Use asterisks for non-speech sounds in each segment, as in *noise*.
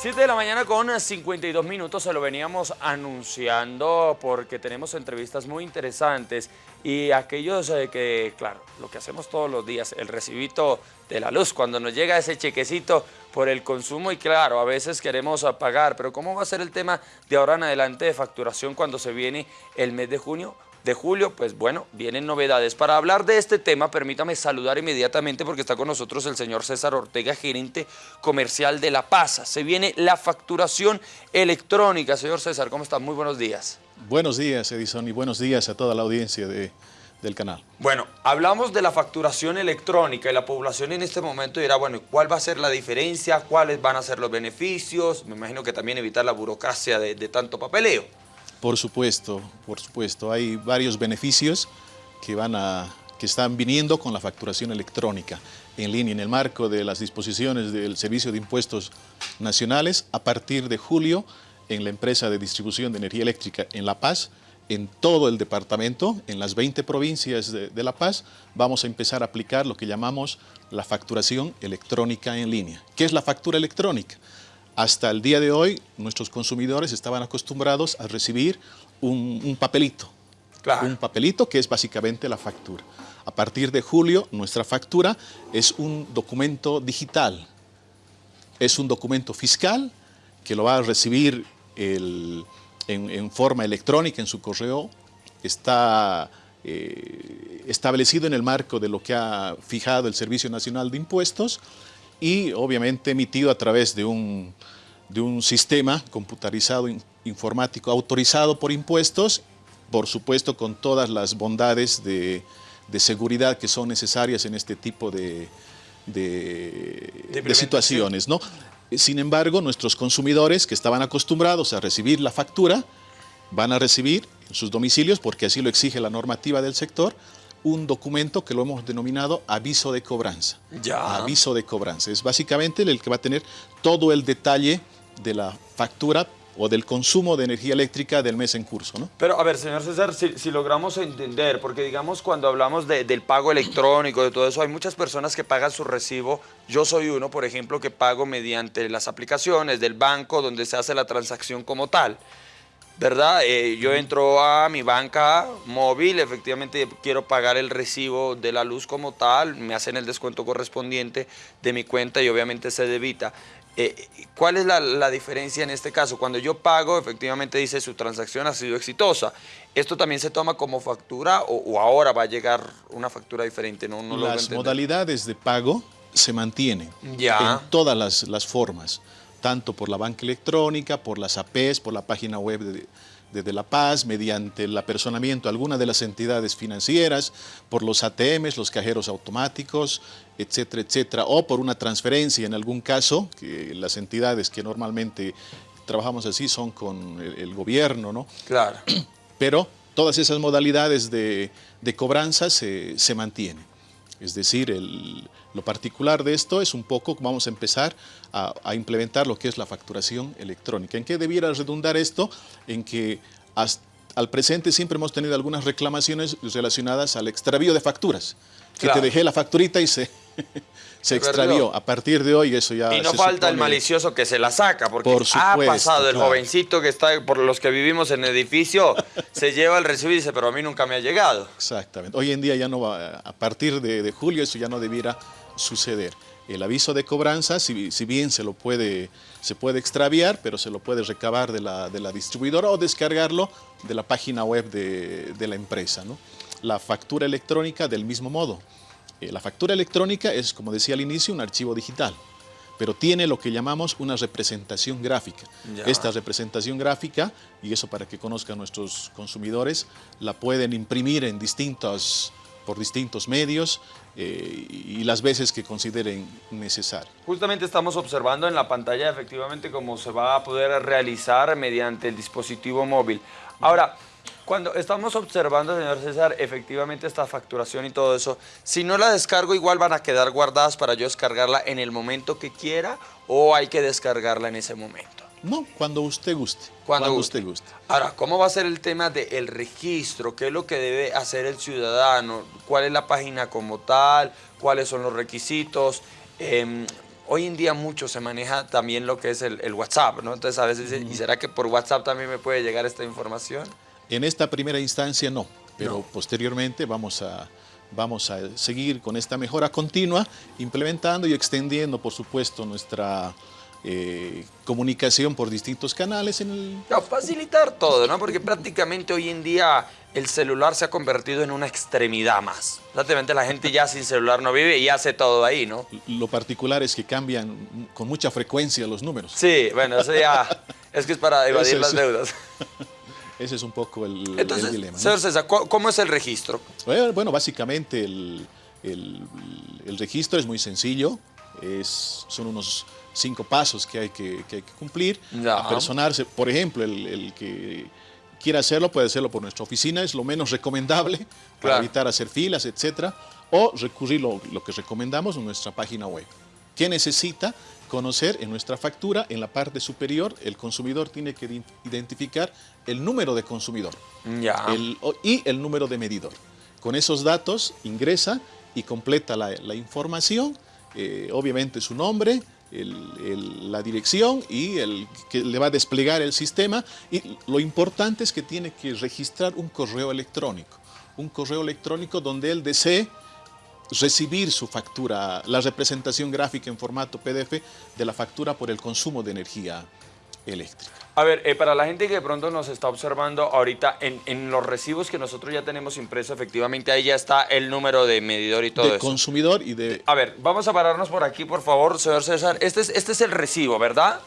7 de la mañana con 52 minutos, se lo veníamos anunciando porque tenemos entrevistas muy interesantes y aquellos eh, que, claro, lo que hacemos todos los días, el recibito de la luz, cuando nos llega ese chequecito por el consumo y claro, a veces queremos pagar, pero ¿cómo va a ser el tema de ahora en adelante de facturación cuando se viene el mes de junio? De julio, pues bueno, vienen novedades. Para hablar de este tema, permítame saludar inmediatamente porque está con nosotros el señor César Ortega, gerente comercial de La Paz. Se viene la facturación electrónica. Señor César, ¿cómo está? Muy buenos días. Buenos días, Edison, y buenos días a toda la audiencia de, del canal. Bueno, hablamos de la facturación electrónica y la población en este momento dirá, bueno, ¿cuál va a ser la diferencia? ¿Cuáles van a ser los beneficios? Me imagino que también evitar la burocracia de tanto papeleo. Por supuesto, por supuesto. Hay varios beneficios que, van a, que están viniendo con la facturación electrónica en línea en el marco de las disposiciones del Servicio de Impuestos Nacionales. A partir de julio, en la empresa de distribución de energía eléctrica en La Paz, en todo el departamento, en las 20 provincias de, de, La Paz, vamos a empezar a aplicar lo que llamamos la facturación electrónica en línea. ¿Qué es la factura electrónica? Hasta el día de hoy, nuestros consumidores estaban acostumbrados a recibir un, papelito. Un papelito que es básicamente la factura. A partir de julio, nuestra factura es un documento digital. Es un documento fiscal que lo va a recibir en, forma electrónica en su correo. Está eh, establecido en el marco de lo que ha fijado el Servicio Nacional de Impuestos y obviamente emitido a través de un, de un sistema computarizado informático autorizado por impuestos, por supuesto con todas las bondades de, de seguridad que son necesarias en este tipo de, de, de situaciones. ¿no? Sin embargo, nuestros consumidores que estaban acostumbrados a recibir la factura, van a recibir en sus domicilios, porque así lo exige la normativa del sector, un documento que lo hemos denominado aviso de cobranza. Ya. Aviso de cobranza. Es básicamente el que va a tener todo el detalle de la factura o del consumo de energía eléctrica del mes en curso. ¿no? Pero a ver, señor César, si, logramos entender, porque digamos cuando hablamos del pago electrónico, de todo eso, hay muchas personas que pagan su recibo, yo soy uno, por ejemplo, que pago mediante las aplicaciones del banco donde se hace la transacción como tal. ¿Verdad? Eh, yo entro a mi banca móvil, efectivamente quiero pagar el recibo de la luz como tal, me hacen el descuento correspondiente de mi cuenta y obviamente se debita. Eh, ¿Cuál es la, diferencia en este caso? Cuando yo pago, efectivamente dice su transacción ha sido exitosa. ¿Esto también se toma como factura o, ahora va a llegar una factura diferente? No, no las modalidades de pago se mantienen ya. en todas las, las formas tanto por la banca electrónica, por las APs, por la página web de, de, La Paz, mediante el apersonamiento a alguna de las entidades financieras, por los ATMs, los cajeros automáticos, etcétera, etcétera, o por una transferencia en algún caso, que las entidades que normalmente trabajamos así son con el, gobierno, ¿no? Claro. Pero todas esas modalidades de, de cobranza se, se mantienen. Es decir, lo particular de esto es un poco, vamos a empezar a, implementar lo que es la facturación electrónica. ¿En qué debiera redundar esto? En que al presente siempre hemos tenido algunas reclamaciones relacionadas al extravío de facturas. Que te dejé la facturita y se, *laughs* se extravió. A partir de hoy eso ya Y no falta el malicioso que se la saca, porque ha pasado el jovencito que está, por los que vivimos en el edificio, *laughs* se lleva el recibo y dice, pero a mí nunca me ha llegado. Exactamente. Hoy en día ya no va, a partir de, julio eso ya no debiera suceder. El aviso de cobranza, si, si, bien se lo puede, se puede extraviar, pero se lo puede recabar de la, de la distribuidora o descargarlo de la página web de, de la empresa. ¿no? La factura electrónica del mismo modo. Eh, la factura electrónica es, como decía al inicio, un archivo digital, pero tiene lo que llamamos una representación gráfica. Esta representación gráfica, y eso para que conozcan nuestros consumidores, la pueden imprimir en distintos, por distintos medios eh, y las veces que consideren necesario. Justamente estamos observando en la pantalla efectivamente cómo se va a poder realizar mediante el dispositivo móvil. Ahora, cuando estamos observando, señor César, efectivamente esta facturación y todo eso, si no la descargo, igual van a quedar guardadas para yo descargarla en el momento que quiera o hay que descargarla en ese momento. No, cuando usted guste. Cuando, usted guste. Ahora, ¿cómo va a ser el tema del registro? ¿Qué es lo que debe hacer el ciudadano? ¿Cuál es la página como tal? ¿Cuáles son los requisitos? Em, hoy en día mucho se maneja también lo que es el, WhatsApp, ¿no? Entonces a veces dicen, ¿y será que por WhatsApp también me puede llegar esta información? En esta primera instancia no, pero posteriormente vamos a, vamos a seguir con esta mejora continua, implementando y extendiendo, por supuesto, nuestra eh, comunicación por distintos canales. En el... facilitar todo, ¿no? Porque prácticamente hoy en día el celular se ha convertido en una extremidad más. Prácticamente la gente ya sin celular no vive y hace todo ahí, ¿no? Lo particular es que cambian con mucha frecuencia los números. Sí, bueno, eso ya *laughs* es que es para evadir las deudas. *laughs* Ese es un poco el, dilema. Señor César, ¿cómo es el registro? Bueno, básicamente el, registro es muy sencillo. Es, son unos cinco pasos que hay que, cumplir. Ya. Personarse, por ejemplo, el, que quiera hacerlo puede hacerlo por nuestra oficina, es lo menos recomendable *laughs* para evitar hacer filas, etcétera, o recurrir lo, lo que recomendamos en nuestra página web. ¿Qué necesita? conocer en nuestra factura, en la parte superior, el consumidor tiene que identificar el número de consumidor y el número de medidor. Con esos datos ingresa y completa la, información, eh, obviamente su nombre, la dirección y el que le va a desplegar el sistema. Y lo importante es que tiene que registrar un correo electrónico, un correo electrónico donde él desee recibir su factura, la representación gráfica en formato PDF de la factura por el consumo de energía eléctrica. A ver, eh, para la gente que de pronto nos está observando ahorita, en, los recibos que nosotros ya tenemos impreso, efectivamente ahí ya está el número de medidor y todo de consumidor y de... A ver, vamos a pararnos por aquí, por favor, señor César. Este es, este es el recibo, ¿verdad?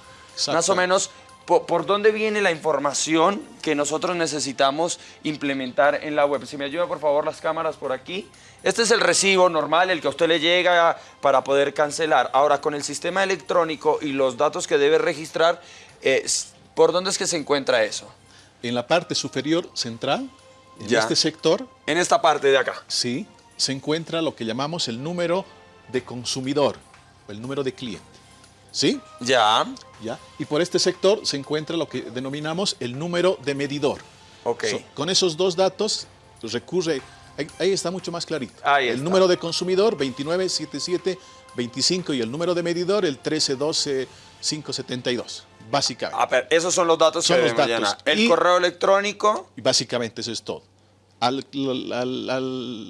Más o menos, por, dónde viene la información que nosotros necesitamos implementar en la web? Si me ayuda, por favor, las cámaras por aquí. Este es el recibo normal, el que a usted le llega para poder cancelar. Ahora, con el sistema electrónico y los datos que debe registrar, eh, ¿por dónde es que se encuentra eso? En la parte superior central, en este sector. En esta parte de acá. Sí, se encuentra lo que llamamos el número de consumidor, el número de cliente. ¿Sí? Ya. Ya. Y por este sector se encuentra lo que denominamos el número de medidor. Ok. con esos dos datos recurre Ahí, está mucho más clarito. el número de consumidor 297725 y el número de medidor el 1312572, básicamente. Ah, pero esos son los datos son los datos. El correo electrónico. Y básicamente eso es todo. Al,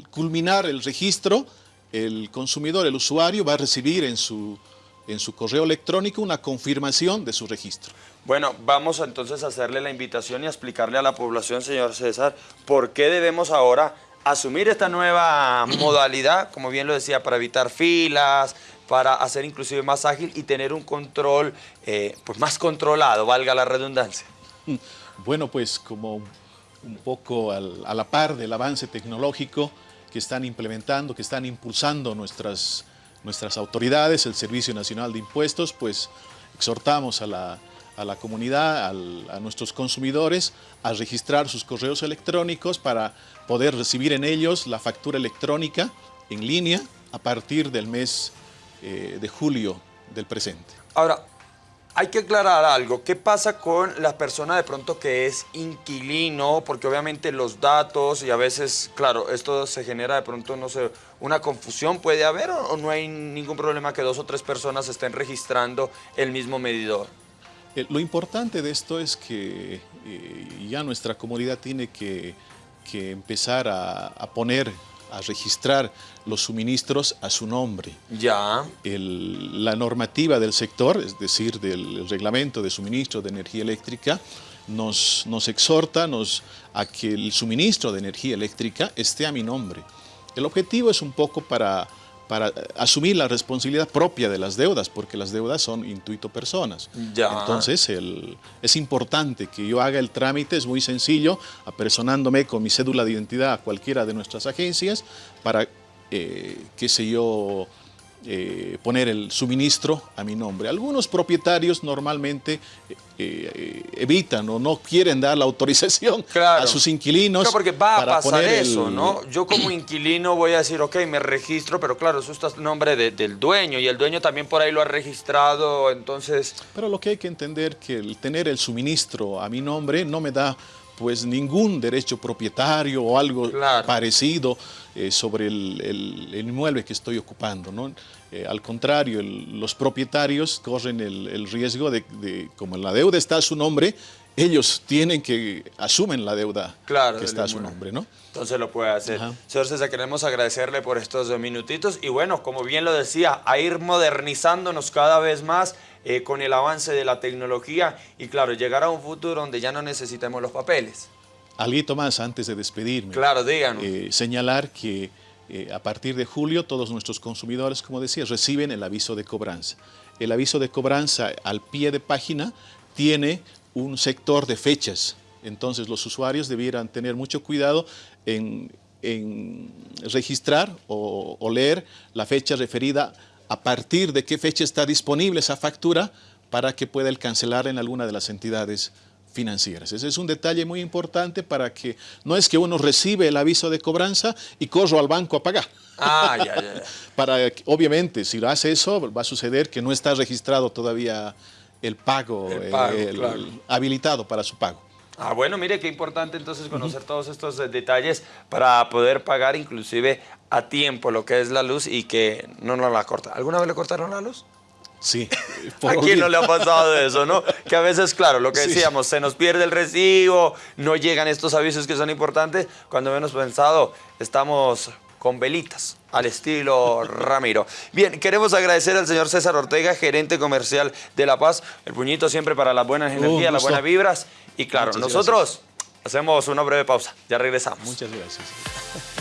culminar el registro, el consumidor, el usuario, va a recibir en su, en su correo electrónico una confirmación de su registro. Bueno, vamos entonces a hacerle la invitación y a explicarle a la población, señor César, por qué debemos ahora asumir esta nueva modalidad, como bien lo decía, para evitar filas, para hacer inclusive más ágil y tener un control eh, pues más controlado, valga la redundancia. *laughs* Bueno, pues como un poco a la par del avance tecnológico que están implementando, que están impulsando nuestras, nuestras autoridades, el Servicio Nacional de Impuestos, pues exhortamos a la, a la comunidad, a nuestros consumidores, a registrar sus correos electrónicos para poder recibir en ellos la factura electrónica en línea a partir del mes eh, de julio del presente. Ahora, hay que aclarar algo. ¿Qué pasa con la persona de pronto que es inquilino? Porque obviamente los datos y a veces, claro, esto se genera de pronto, no sé, una confusión puede haber o no hay ningún problema que dos o tres personas estén registrando el mismo medidor. Eh, lo importante de esto es que eh, ya nuestra comunidad tiene que, empezar a, poner, a registrar los suministros a su nombre. Ya. la normativa del sector, es decir, del reglamento de suministro de energía eléctrica, nos, nos exhorta nos, a que el suministro de energía eléctrica esté a mi nombre. El objetivo es un poco para para asumir la responsabilidad propia de las deudas, porque las deudas son intuito personas. Entonces, es importante que yo haga el trámite, es muy sencillo, apersonándome con mi cédula de identidad a cualquiera de nuestras agencias para, eh, qué sé yo, eh, poner el suministro a mi nombre. Algunos propietarios normalmente eh, eh, evitan o no quieren dar la autorización a sus inquilinos. porque va a pasar eso, ¿no? Yo como inquilino voy a decir, ok, me registro, pero claro, eso está en nombre del dueño y el dueño también por ahí lo ha registrado, entonces... Pero lo que hay que entender que el tener el suministro a mi nombre no me da pues ningún derecho propietario o algo Claro. parecido eh, sobre el, el- el inmueble que estoy ocupando. ¿no? Eh, al contrario, el- los propietarios corren el, riesgo de, de, como la deuda está a su nombre, ellos tienen que asumen la deuda Claro, que está a su nombre. ¿no? Entonces lo puede hacer. Ajá. Señor César, queremos agradecerle por estos dos minutitos y bueno, como bien lo decía, a ir modernizándonos cada vez más eh, con el avance de la tecnología y claro, llegar a un futuro donde ya no necesitemos los papeles. Algo más antes de despedirme. Claro, díganos. eh, señalar que eh, a partir de julio todos nuestros consumidores, como decía, reciben el aviso de cobranza. El aviso de cobranza al pie de página tiene un sector de fechas. Entonces los usuarios debieran tener mucho cuidado en, en registrar o, o leer la fecha referida a partir de qué fecha está disponible esa factura para que pueda el cancelar en alguna de las entidades financieras. Ese es un detalle muy importante para que no es que uno recibe el aviso de cobranza y corro al banco a pagar. Ah, ya, ya, ya. *laughs* Para, obviamente, si lo hace eso, va a suceder que no está registrado todavía el pago, El pago, el- claro. habilitado para su pago. Ah, bueno, mire qué importante entonces conocer todos estos eh, detalles para poder pagar inclusive a tiempo lo que es la luz y que no nos la corta. ¿Alguna vez le cortaron la luz? Sí. *laughs* ¿A quién no le ha pasado eso, no? Que a veces, claro, lo que Sí. decíamos, se nos pierde el recibo, no llegan estos avisos que son importantes. Cuando menos pensado, estamos con velitas, al estilo Ramiro. Bien, queremos agradecer al señor César Ortega, gerente comercial de La Paz. El puñito siempre para las buenas energías, las buenas vibras. Y claro, Muchas nosotros hacemos una breve pausa. Ya regresamos. Muchas gracias.